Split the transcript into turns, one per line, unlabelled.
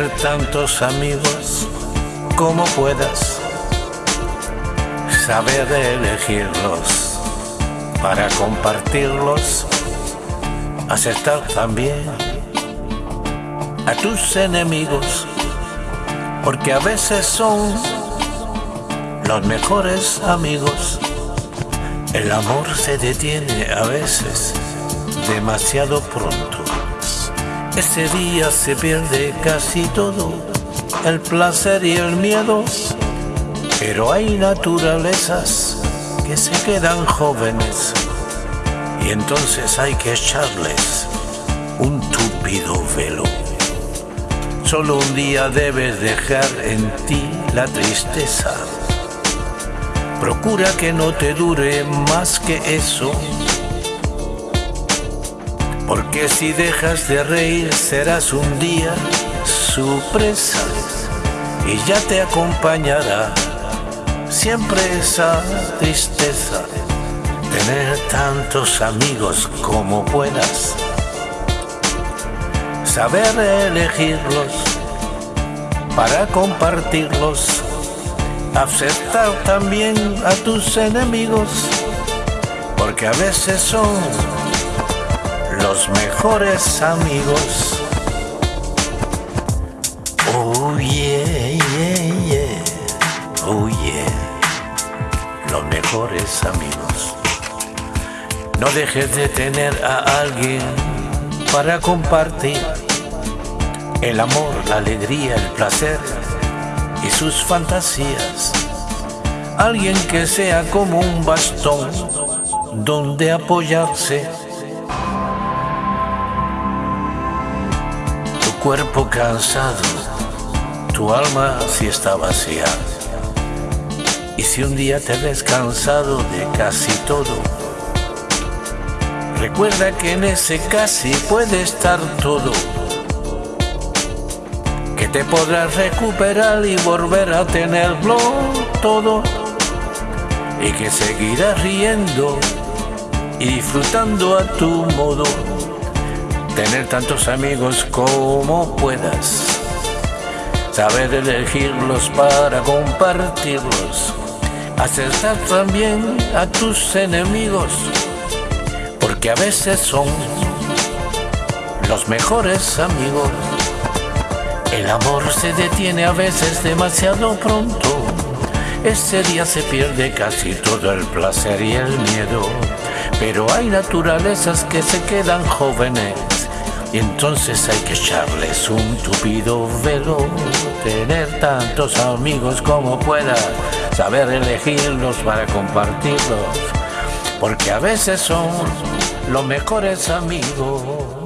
tantos amigos como puedas, saber elegirlos para compartirlos, aceptar también a tus enemigos, porque a veces son los mejores amigos. El amor se detiene a veces demasiado pronto. Ese día se pierde casi todo, el placer y el miedo, pero hay naturalezas que se quedan jóvenes y entonces hay que echarles un túpido velo. Solo un día debes dejar en ti la tristeza. Procura que no te dure más que eso porque si dejas de reír serás un día su presa y ya te acompañará siempre esa tristeza. Tener tantos amigos como puedas, saber elegirlos para compartirlos, aceptar también a tus enemigos, porque a veces son los mejores amigos. Oh. Oh yeah. Los mejores amigos. No dejes de tener a alguien para compartir el amor, la alegría, el placer y sus fantasías. Alguien que sea como un bastón donde apoyarse cuerpo cansado, tu alma si está vacía. Y si un día te ves cansado de casi todo, recuerda que en ese casi puede estar todo. Que te podrás recuperar y volver a tenerlo todo. Y que seguirás riendo y disfrutando a tu modo tener tantos amigos como puedas, saber elegirlos para compartirlos, acertar también a tus enemigos, porque a veces son los mejores amigos. El amor se detiene a veces demasiado pronto, ese día se pierde casi todo el placer y el miedo, pero hay naturalezas que se quedan jóvenes y entonces hay que echarles un tupido velo, tener tantos amigos como pueda, saber elegirlos para compartirlos, porque a veces son los mejores amigos.